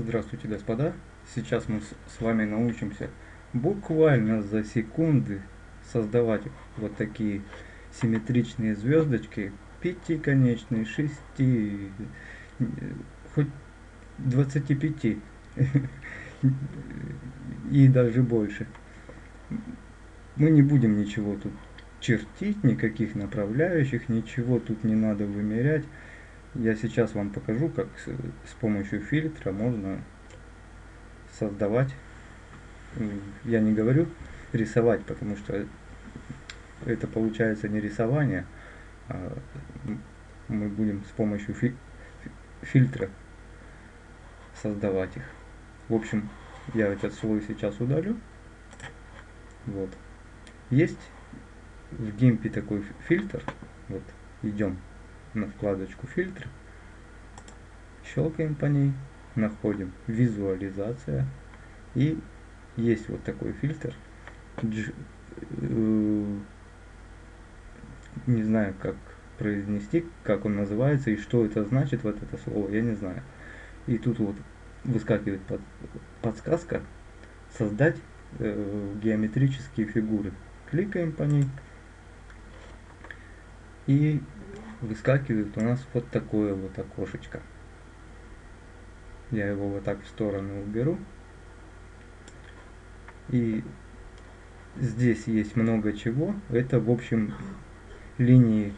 Здравствуйте, господа! Сейчас мы с вами научимся буквально за секунды создавать вот такие симметричные звездочки, пятиконечные, шести, хоть 25 и даже больше. Мы не будем ничего тут чертить, никаких направляющих, ничего тут не надо вымерять. Я сейчас вам покажу, как с, с помощью фильтра можно создавать. Я не говорю рисовать, потому что это получается не рисование, а мы будем с помощью фи фильтра создавать их. В общем, я этот слой сейчас удалю. Вот. Есть в гимпе такой фильтр. Вот, идем на вкладочку фильтр, щелкаем по ней, находим визуализация и есть вот такой фильтр. Э, не знаю, как произнести, как он называется и что это значит, вот это слово, я не знаю. И тут вот выскакивает под, подсказка создать э, геометрические фигуры. Кликаем по ней и выскакивает у нас вот такое вот окошечко. Я его вот так в сторону уберу. И здесь есть много чего. Это, в общем, линии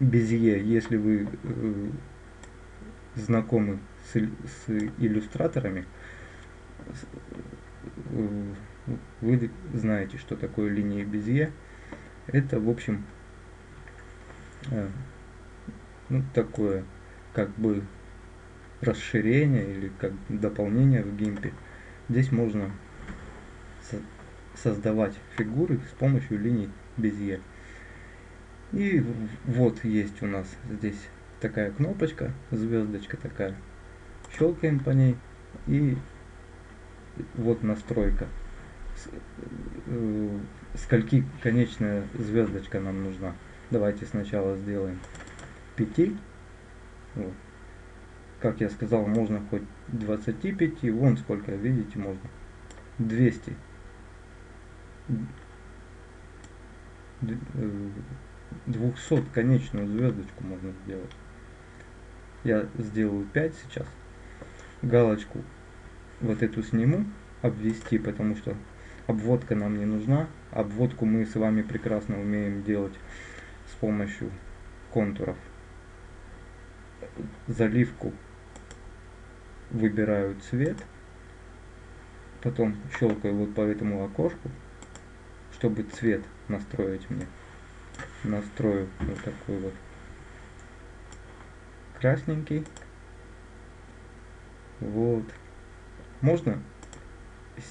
Безье. Если вы э, знакомы с, с иллюстраторами, э, вы знаете, что такое линии Безье. Это, в общем, Э, ну, такое как бы расширение или как дополнение в гимпе. Здесь можно со создавать фигуры с помощью линий Безье. И вот есть у нас здесь такая кнопочка, звездочка такая. Щелкаем по ней и вот настройка. Э, скольки конечная звездочка нам нужна. Давайте сначала сделаем 5. Вот. Как я сказал, можно хоть 25, вон сколько, видите, можно. 200. 200 э, конечную звездочку можно сделать. Я сделаю 5 сейчас. Галочку вот эту сниму, обвести, потому что обводка нам не нужна. Обводку мы с вами прекрасно умеем делать с помощью контуров. Заливку выбираю цвет, потом щелкаю вот по этому окошку, чтобы цвет настроить мне. Настрою вот такой вот красненький. Вот. Можно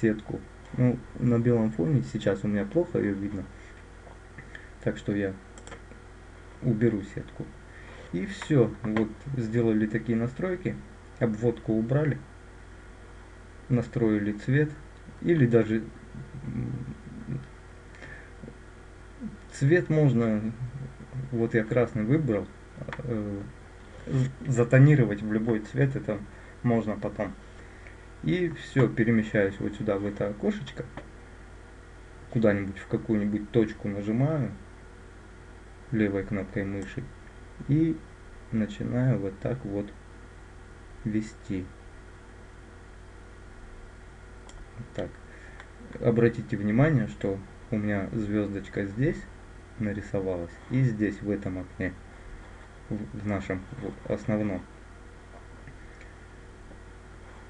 сетку. Ну, на белом фоне сейчас у меня плохо ее видно. Так что я уберу сетку. И все, вот сделали такие настройки, обводку убрали, настроили цвет, или даже цвет можно, вот я красный выбрал, э, затонировать в любой цвет, это можно потом. И все, перемещаюсь вот сюда, в это окошечко, куда-нибудь в какую-нибудь точку нажимаю, левой кнопкой мыши и начинаю вот так вот вести. Так. Обратите внимание, что у меня звездочка здесь нарисовалась и здесь в этом окне, в нашем основном.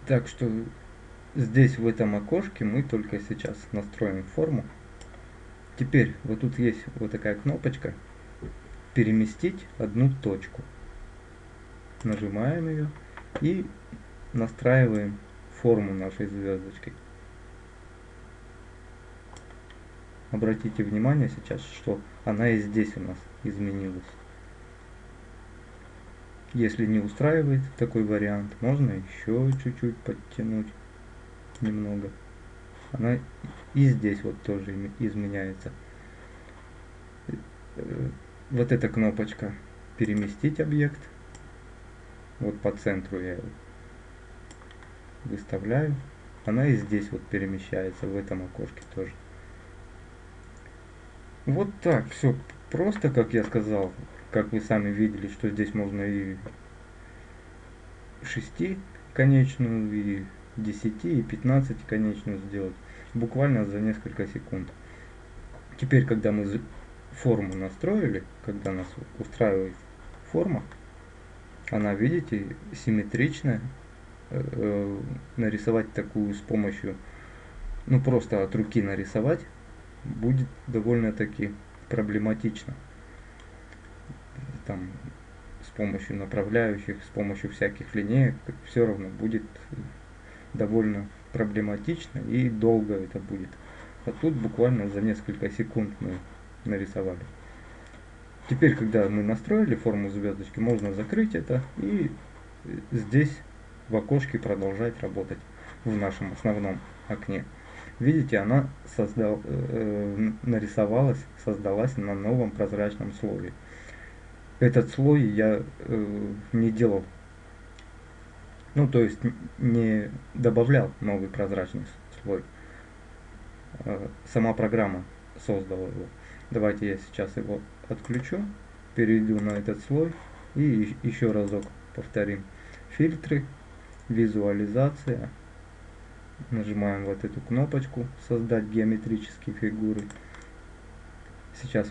Так что здесь в этом окошке мы только сейчас настроим форму. Теперь вот тут есть вот такая кнопочка переместить одну точку. Нажимаем ее и настраиваем форму нашей звездочки. Обратите внимание сейчас, что она и здесь у нас изменилась. Если не устраивает такой вариант, можно еще чуть-чуть подтянуть немного. Она и здесь вот тоже изменяется вот эта кнопочка переместить объект. Вот по центру я его выставляю. Она и здесь вот перемещается, в этом окошке тоже. Вот так, все просто, как я сказал, как вы сами видели, что здесь можно и 6 конечную, и 10, и 15 конечную сделать. Буквально за несколько секунд. Теперь, когда мы форму настроили, когда нас устраивает форма, она, видите, симметричная. Э, э, нарисовать такую с помощью, ну просто от руки нарисовать, будет довольно-таки проблематично. Там с помощью направляющих, с помощью всяких линеек, все равно будет довольно проблематично и долго это будет. А тут буквально за несколько секунд мы нарисовали. Теперь, когда мы настроили форму звездочки, можно закрыть это и здесь в окошке продолжать работать в нашем основном окне. Видите, она создал, э, нарисовалась, создалась на новом прозрачном слое. Этот слой я э, не делал, ну то есть не добавлял новый прозрачный слой. Э, сама программа создала его. Давайте я сейчас его отключу, перейду на этот слой и еще разок повторим. Фильтры, визуализация. Нажимаем вот эту кнопочку «Создать геометрические фигуры». Сейчас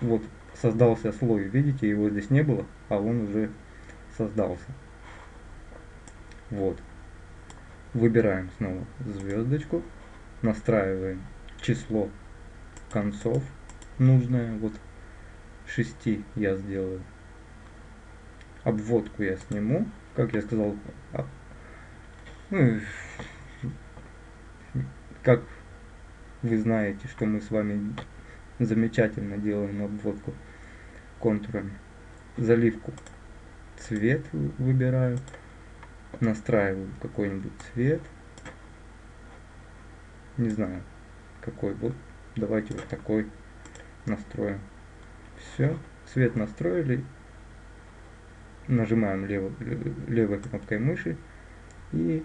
вот создался слой, видите, его здесь не было, а он уже создался. Вот. Выбираем снова звездочку, настраиваем число концов нужное, вот 6 я сделаю. Обводку я сниму, как я сказал, а, ну, как вы знаете, что мы с вами замечательно делаем обводку контурами. Заливку цвет выбираю, настраиваю какой-нибудь цвет. Не знаю, какой. Вот давайте вот такой настроим. Все, цвет настроили. Нажимаем лев, левой кнопкой мыши и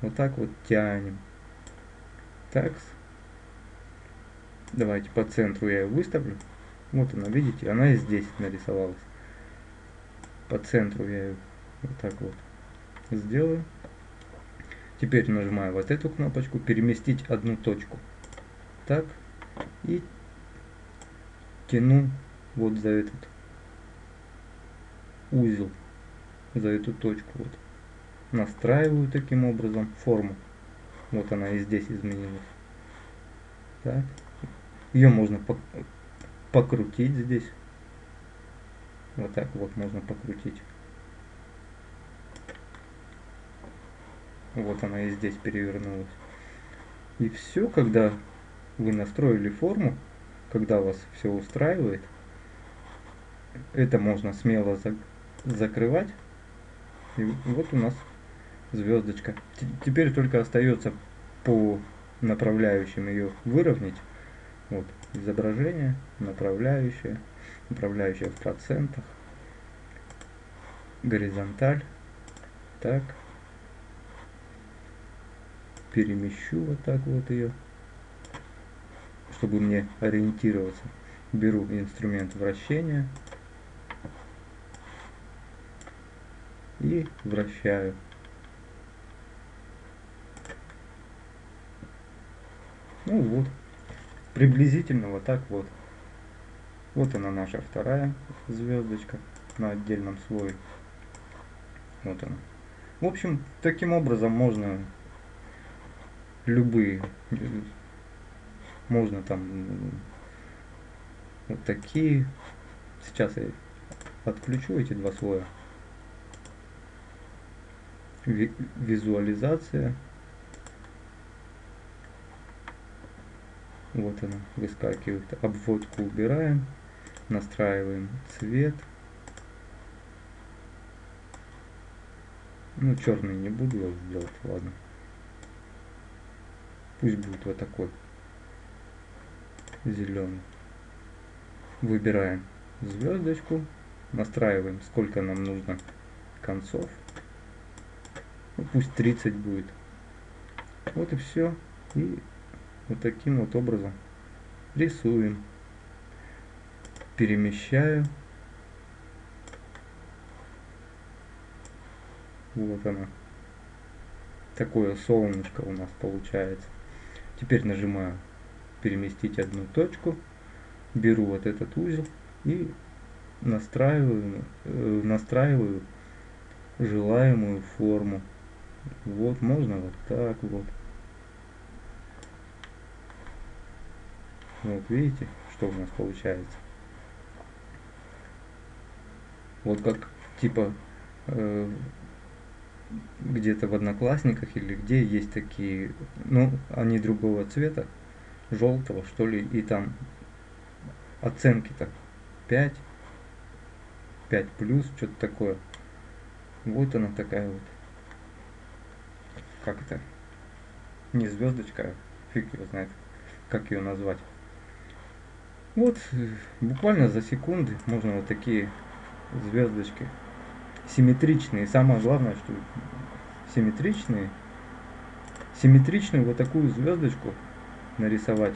вот так вот тянем. Так. Давайте по центру я ее выставлю. Вот она, видите, она и здесь нарисовалась. По центру я ее вот так вот сделаю. Теперь нажимаю вот эту кнопочку, переместить одну точку. Так. И тяну вот за этот узел, за эту точку. Вот. Настраиваю таким образом форму. Вот она и здесь изменилась. Так. Ее можно покрутить здесь. Вот так вот можно покрутить. Вот она и здесь перевернулась. И все, когда вы настроили форму, когда вас все устраивает, это можно смело за закрывать. И вот у нас звездочка. Теперь только остается по направляющим ее выровнять. Вот изображение, направляющее, направляющее в процентах, горизонталь. Так. Перемещу вот так вот ее чтобы мне ориентироваться, беру инструмент вращения и вращаю. Ну вот, приблизительно вот так вот. Вот она наша вторая звездочка на отдельном слое. Вот она. В общем, таким образом можно любые можно там вот такие. Сейчас я отключу эти два слоя. Визуализация. Вот она выскакивает. Обводку убираем. Настраиваем цвет. Ну, черный не буду делать, ладно. Пусть будет вот такой зеленый. Выбираем звездочку, настраиваем, сколько нам нужно концов. ну, пусть 30 будет. Вот и все. И вот таким вот образом рисуем. Перемещаю. Вот оно. Такое солнышко у нас получается. Теперь нажимаю переместить одну точку. Беру вот этот узел и настраиваю, э, настраиваю желаемую форму. Вот, можно вот так вот. Вот видите, что у нас получается. Вот как типа э, где-то в Одноклассниках или где есть такие, ну, они другого цвета, желтого, что ли, и там оценки-то 5, 5 плюс, что-то такое. Вот она такая вот. Как это? Не звездочка, а фиг его знает, как ее назвать. Вот, буквально за секунды можно вот такие звездочки симметричные. Самое главное, что симметричные. Симметричную вот такую звездочку нарисовать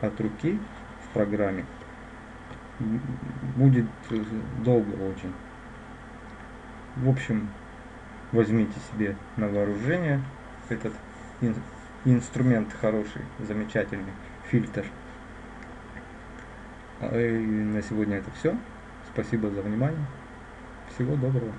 от руки в программе будет долго очень. В общем, возьмите себе на вооружение этот ин инструмент хороший, замечательный, фильтр. А, и на сегодня это все. Спасибо за внимание. Всего доброго.